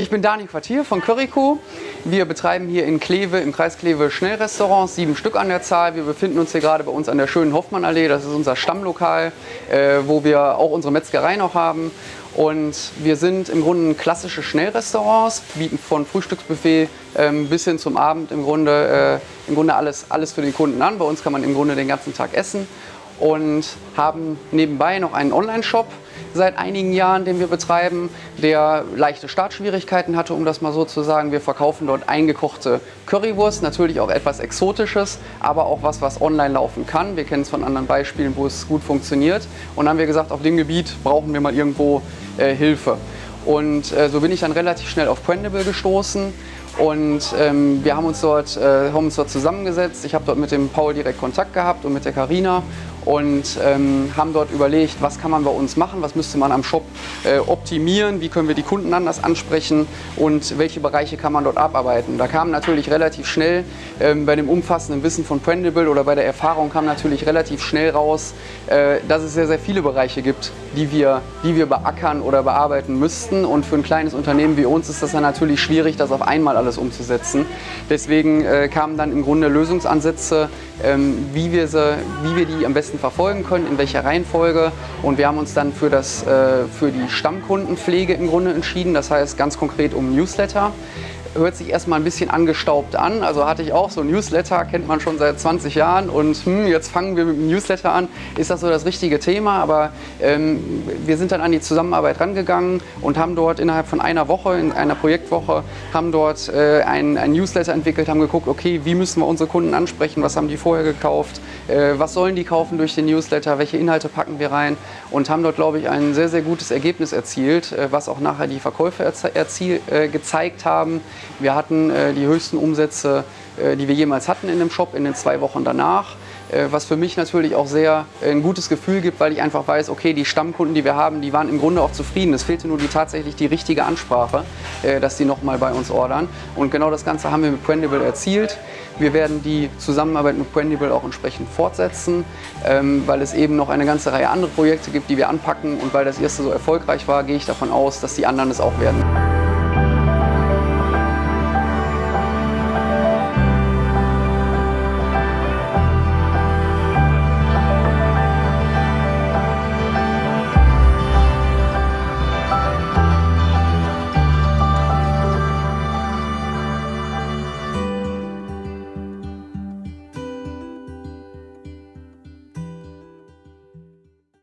Ich bin Dani Quartier von Curryco. Wir betreiben hier in Kleve, im Kreis Kleve Schnellrestaurants, sieben Stück an der Zahl. Wir befinden uns hier gerade bei uns an der schönen Hoffmannallee. Das ist unser Stammlokal, äh, wo wir auch unsere Metzgerei noch haben. Und wir sind im Grunde klassische Schnellrestaurants, bieten von Frühstücksbuffet ähm, bis hin zum Abend im Grunde, äh, im Grunde alles, alles für den Kunden an. Bei uns kann man im Grunde den ganzen Tag essen und haben nebenbei noch einen Online-Shop seit einigen Jahren, den wir betreiben, der leichte Startschwierigkeiten hatte, um das mal so zu sagen. Wir verkaufen dort eingekochte Currywurst, natürlich auch etwas Exotisches, aber auch was, was online laufen kann. Wir kennen es von anderen Beispielen, wo es gut funktioniert. Und dann haben wir gesagt, auf dem Gebiet brauchen wir mal irgendwo äh, Hilfe. Und äh, so bin ich dann relativ schnell auf Prendable gestoßen und ähm, wir haben uns, dort, äh, haben uns dort zusammengesetzt. Ich habe dort mit dem Paul direkt Kontakt gehabt und mit der Karina und ähm, haben dort überlegt, was kann man bei uns machen, was müsste man am Shop äh, optimieren, wie können wir die Kunden anders ansprechen und welche Bereiche kann man dort abarbeiten. Da kam natürlich relativ schnell ähm, bei dem umfassenden Wissen von Prendable oder bei der Erfahrung kam natürlich relativ schnell raus, äh, dass es sehr, sehr viele Bereiche gibt, die wir, die wir beackern oder bearbeiten müssten und für ein kleines Unternehmen wie uns ist das dann natürlich schwierig, das auf einmal alles umzusetzen. Deswegen äh, kamen dann im Grunde Lösungsansätze, ähm, wie, wir sie, wie wir die am besten verfolgen können, in welcher Reihenfolge. Und wir haben uns dann für, das, äh, für die Stammkundenpflege im Grunde entschieden, das heißt ganz konkret um Newsletter hört sich erstmal ein bisschen angestaubt an. Also hatte ich auch so ein Newsletter, kennt man schon seit 20 Jahren und hm, jetzt fangen wir mit dem Newsletter an. Ist das so das richtige Thema? Aber ähm, wir sind dann an die Zusammenarbeit rangegangen und haben dort innerhalb von einer Woche, in einer Projektwoche, haben dort äh, ein, ein, Newsletter entwickelt, haben geguckt, okay, wie müssen wir unsere Kunden ansprechen, was haben die vorher gekauft, äh, was sollen die kaufen durch den Newsletter, welche Inhalte packen wir rein und haben dort, glaube ich, ein sehr, sehr gutes Ergebnis erzielt, äh, was auch nachher die Verkäufe erzie äh, gezeigt haben. Wir hatten äh, die höchsten Umsätze, äh, die wir jemals hatten in dem Shop in den zwei Wochen danach. Äh, was für mich natürlich auch sehr äh, ein gutes Gefühl gibt, weil ich einfach weiß, okay, die Stammkunden, die wir haben, die waren im Grunde auch zufrieden. Es fehlte nur die tatsächlich die richtige Ansprache, äh, dass die nochmal bei uns ordern. Und genau das Ganze haben wir mit Prendable erzielt. Wir werden die Zusammenarbeit mit Prendable auch entsprechend fortsetzen, ähm, weil es eben noch eine ganze Reihe andere Projekte gibt, die wir anpacken. Und weil das erste so erfolgreich war, gehe ich davon aus, dass die anderen es auch werden.